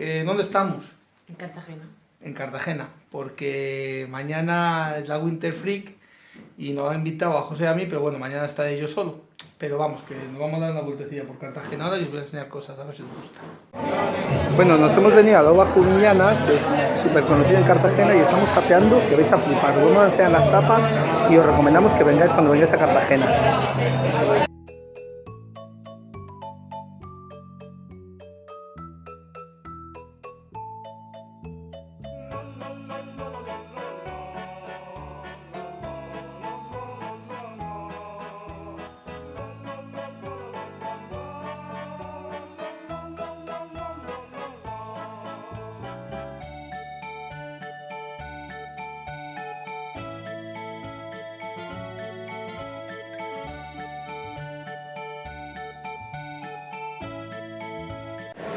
Eh, ¿Dónde estamos? En Cartagena. En Cartagena, porque mañana es la Winter Freak y nos ha invitado a José y a mí, pero bueno, mañana estaré yo solo. Pero vamos, que nos vamos a dar una vueltecilla por Cartagena ahora y os voy a enseñar cosas, a ver si os gusta. Bueno, nos hemos venido a Loba Jumillana, que es súper conocida en Cartagena, y estamos sapeando, que vais a flipar. A enseñar las tapas y os recomendamos que vengáis cuando vengáis a Cartagena.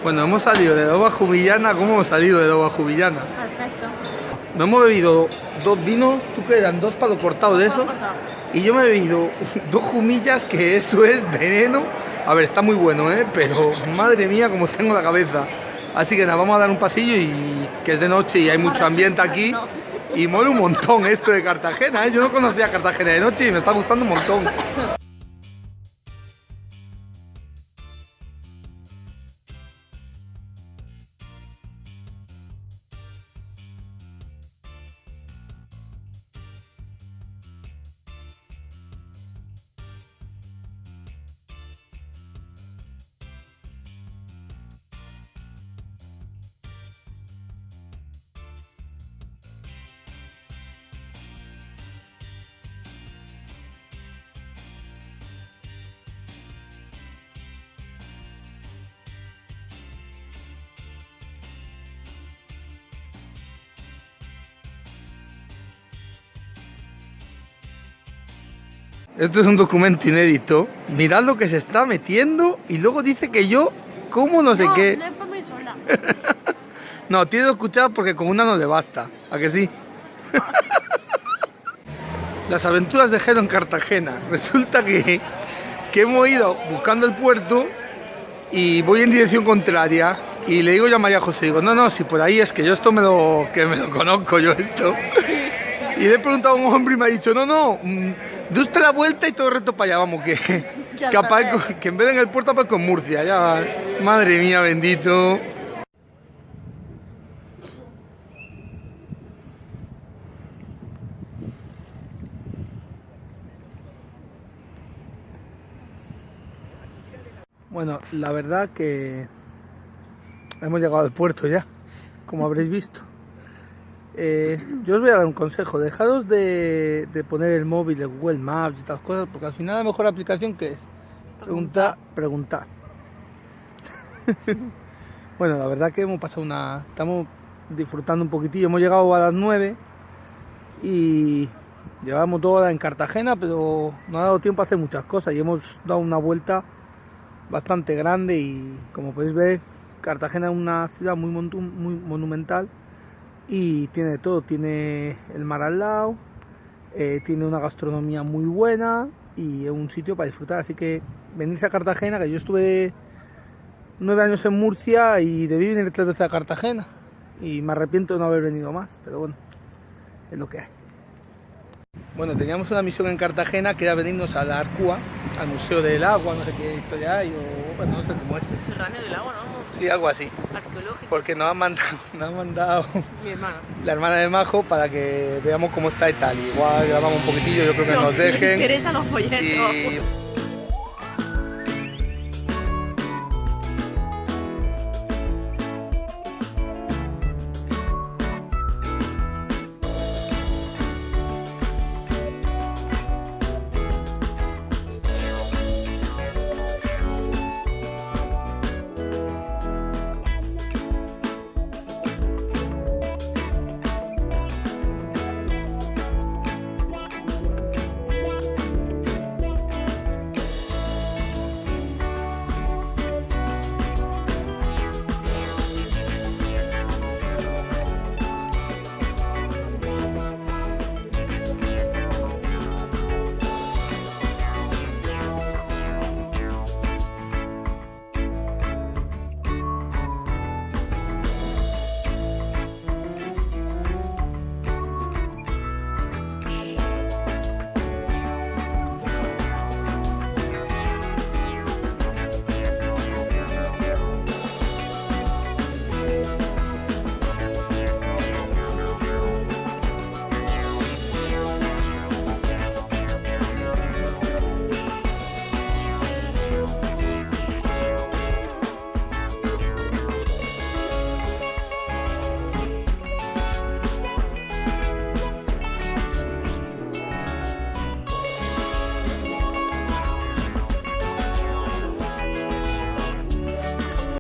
Bueno, hemos salido de Loba Jumillana, ¿cómo hemos salido de Loba Jumillana? Perfecto. Nos hemos bebido dos vinos, tú que eran dos palos cortados de esos, y yo me he bebido dos jumillas, que eso es veneno. A ver, está muy bueno, ¿eh? Pero madre mía, como tengo la cabeza. Así que nada, vamos a dar un pasillo y que es de noche y hay mucho ambiente aquí. Y mola un montón esto de Cartagena, ¿eh? Yo no conocía Cartagena de noche y me está gustando un montón. Esto es un documento inédito. Mirad lo que se está metiendo y luego dice que yo, ¿cómo no sé no, qué? No es para mí sola. no, tiene que escuchar porque con una no le basta. ¿A que sí? Las aventuras de Jero en Cartagena. Resulta que, que hemos ido buscando el puerto y voy en dirección contraria. Y le digo yo a María José, digo, no, no, si por ahí es que yo esto me lo, que me lo conozco, yo esto. Y le he preguntado a un hombre y me ha dicho, no, no, mm, de usted la vuelta y todo el resto para allá, vamos, que, que, aparco- que en vez de en el puerto aparco en Murcia, ya, madre mía, bendito. Bueno, la verdad que hemos llegado al puerto ya, como habréis visto. Eh, yo os voy a dar un consejo, dejaros de, de poner el móvil de Google Maps y estas cosas, porque al final la mejor aplicación que es preguntar, preguntar. bueno, la verdad que hemos pasado una, estamos disfrutando un poquitillo, hemos llegado a las 9 y llevamos toda hora en Cartagena, pero no ha dado tiempo a hacer muchas cosas y hemos dado una vuelta bastante grande y como podéis ver, Cartagena es una ciudad muy monumental y tiene todo, tiene el mar al lado, eh, tiene una gastronomía muy buena y es un sitio para disfrutar, así que venirse a Cartagena, que yo estuve nueve años en Murcia y debí venir tres veces a Cartagena y me arrepiento de no haber venido más, pero bueno, es lo que hay. Bueno, teníamos una misión en Cartagena que era venirnos a la Arcúa, al Museo del Agua, no sé qué historia hay, o bueno, no sé cómo es. Del agua, ¿no? Sí, algo así. Arqueológico. Porque nos han mandado, nos han mandado Mi hermana. la hermana de Majo para que veamos cómo está y tal. Igual grabamos un poquitillo, yo creo que nos Me dejen. interesan los folletos. Y